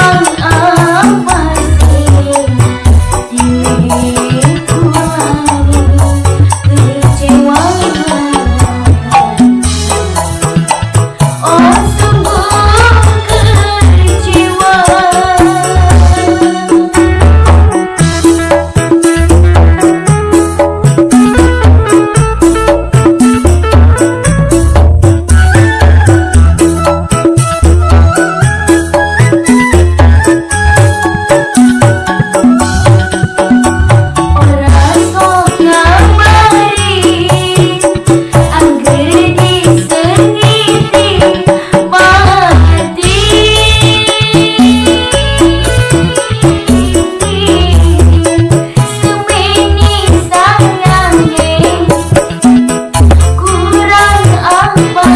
Bye. Bamba